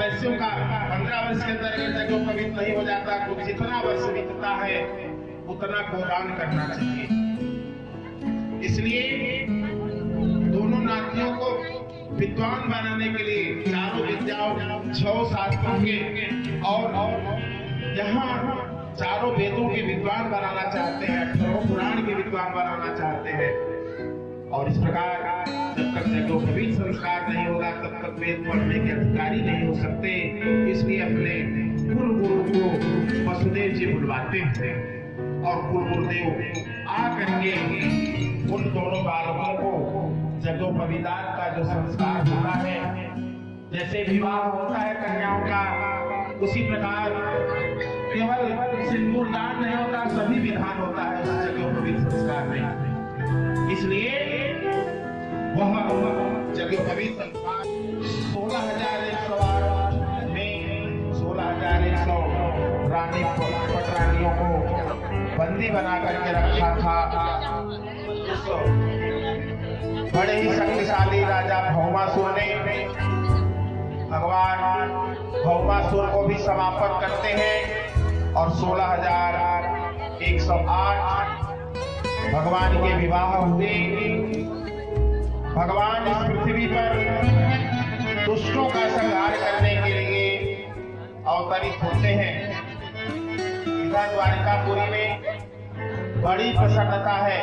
वर्षों का पंद्रह वर्ष के अंदर अगर जगह पवित्र नहीं हो जाता तो जितना वर्ष बीतता है, उतना गोदान करना चाहिए। इसलिए दोनों नातियों को विद्वान बनाने के लिए चारों विद्याओं, छह शास्त्रों के और यहाँ चारों वेदों के विद्वान बनाना चाहते हैं, अठारह पुराण के विद्वान बनाना चाहते हैं। और इस प्रकार, जब तक जगोपवीत संस्कार नहीं होगा, तब तक वेद पढ़ने के अधिकारी नहीं हो सकते। इसलिए अपने गुरु गुरु को वसुदेव जी बुलवाते हैं। और गुरु गुरुदेव आ करके उन दोनों बालकों को जगोपविदान का जो संस्कार होता है, जैसे विवाह होता है कन्याओं का, उसी प्रकार केवल सिंदूर दान नहीं होता, सभी विधान होता है, उस जगोपवित संस्कार में इसलिए वह जगोपवित संस्कार सोलह हज़ार एक सौ में सोलह हज़ार एक सौ रानी पटरानियों को बंदी बना करके रखा था। बड़े ही शक्तिशाली राजा भौमासुर ने भगवान भौमासुर को भी समापन करते हैं और सोलह हज़ार एक सौ आठ भगवान के विवाह हुए। भगवान इस पृथ्वी पर दुष्टों का संहार करने के लिए अवतरित होते हैं। इधर द्वारिकापुरी में बड़ी प्रसन्नता है।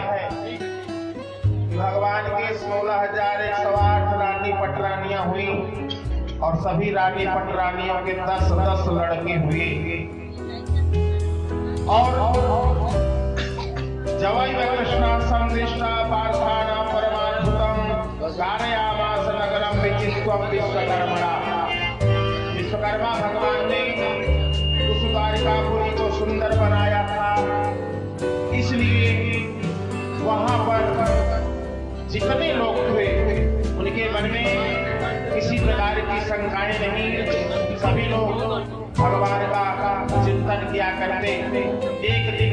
भगवान के सोलह हज़ार एक सौ आठ रानी पटरानियाँ हुई और सभी रानी पटरानियों के दस दस लड़के हुए। और जवाई कारयामास नगरम विचित्वम विश्वकर्मणा विश्वकर्मा भगवान ने उस द्वारिकापुरी को सुंदर बनाया था। इसलिए वहाँ पर जितने लोग थे, उनके मन में किसी प्रकार की शंकाएँ नहीं। सभी लोग भगवान का चिंतन किया करते एक दिन